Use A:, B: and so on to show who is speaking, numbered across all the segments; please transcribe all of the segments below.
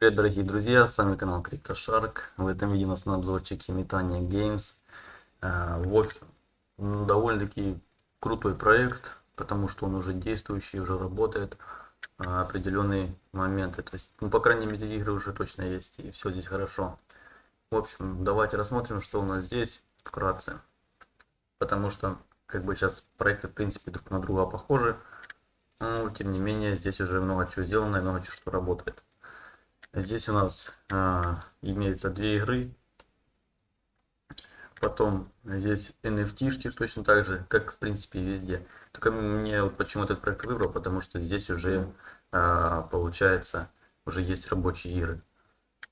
A: Привет, дорогие друзья, с вами канал CryptoShark. В этом видео у нас на обзорчике Метания Games. А, в общем, довольно-таки крутой проект, потому что он уже действующий, уже работает а, определенные моменты. То есть, ну, по крайней мере, игры уже точно есть, и все здесь хорошо. В общем, давайте рассмотрим, что у нас здесь вкратце. Потому что, как бы сейчас проекты, в принципе, друг на друга похожи. Но, тем не менее, здесь уже много чего сделано и много чего что работает. Здесь у нас а, имеется две игры. Потом здесь NFT-шки точно так же, как в принципе везде. Только мне вот почему этот проект выбрал, потому что здесь уже а, получается, уже есть рабочие игры.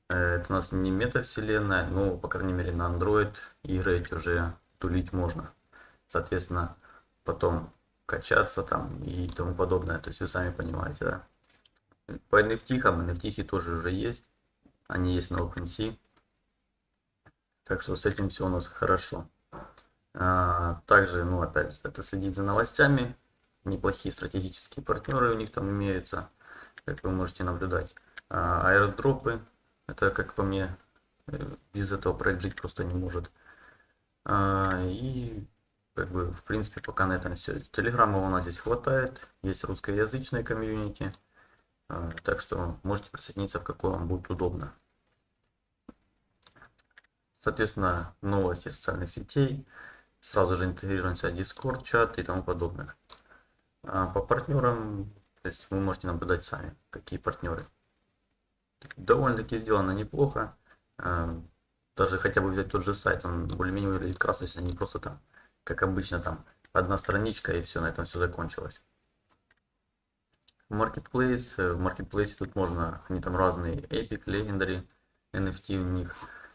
A: Э, это у нас не метавселенная, но по крайней мере на Android игры эти уже тулить можно. Соответственно, потом качаться там и тому подобное. То есть вы сами понимаете, да. По NFT, NFT тоже уже есть. Они есть на OpenSea. Так что с этим все у нас хорошо. А, также, ну опять, это следить за новостями. Неплохие стратегические партнеры у них там имеются, как вы можете наблюдать. А, аэродропы, это как по мне, э, без этого проект жить просто не может. А, и как бы в принципе пока на этом все. Телеграмма у нас здесь хватает, есть русскоязычная комьюнити. А, так что можете присоединиться, в какой вам будет удобно. Соответственно, новости социальных сетей. Сразу же интегрируемся Discord, чат и тому подобное. А по партнерам, то есть вы можете наблюдать сами, какие партнеры. Довольно-таки сделано неплохо. А, даже хотя бы взять тот же сайт, он более-менее выглядит красочно, не просто там, как обычно, там одна страничка и все, на этом все закончилось. Marketplace. Э, в Marketplace тут можно, они там разные Epic, Legendary, NFT у них.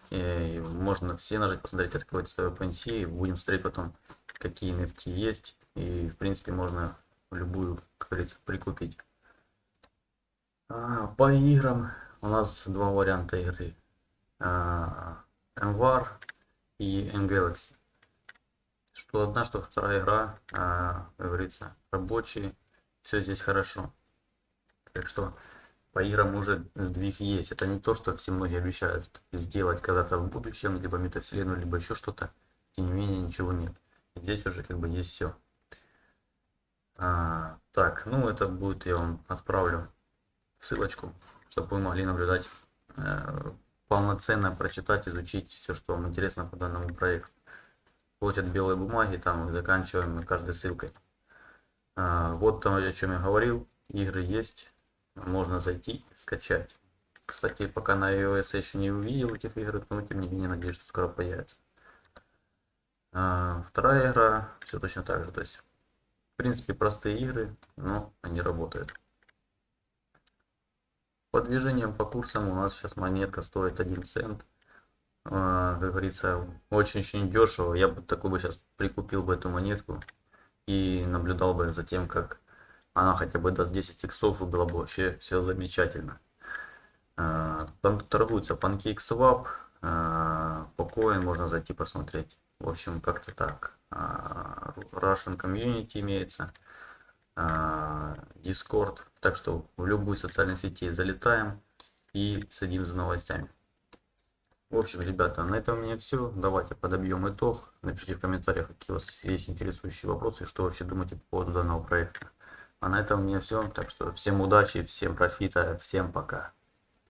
A: И можно все нажать, посмотреть, открыть свое OpenSea. Будем смотреть потом, какие NFT есть. И в принципе можно любую, как говорится, прикупить. А, по играм у нас два варианта игры. А, MVAR и M-Galaxy. Что одна, что вторая игра, а, как говорится, рабочие. Все здесь хорошо. Так что по играм уже сдвиг есть. Это не то, что все многие обещают сделать когда-то в будущем, либо метавселенную, либо еще что-то. Тем не менее, ничего нет. Здесь уже как бы есть все. А, так, ну это будет, я вам отправлю ссылочку, чтобы вы могли наблюдать, э, полноценно прочитать, изучить все, что вам интересно по данному проекту. Вплоть от белой бумаги, там заканчиваем каждой ссылкой. А, вот то, о чем я говорил. Игры есть можно зайти скачать. Кстати, пока на iOS я еще не увидел этих игр, но тем не менее надеюсь, что скоро появится. А, вторая игра, все точно так же. То есть, в принципе, простые игры, но они работают. По движениям по курсам у нас сейчас монетка стоит 1 цент. А, как говорится, очень-очень дешево. Я бы такой бы сейчас прикупил бы эту монетку и наблюдал бы за тем, как она хотя бы даст 10 иксов и было бы вообще все замечательно. А, торгуется PancakeSwap, по coin можно зайти посмотреть. В общем, как-то так. А, Russian Community имеется, Discord. Так что в любую социальную сети залетаем и следим за новостями. В общем, ребята, на этом у меня все. Давайте подобьем итог. Напишите в комментариях, какие у вас есть интересующие вопросы, что вообще думаете по поводу данного проекта. А на этом у меня все. Так что всем удачи, всем профита, всем пока.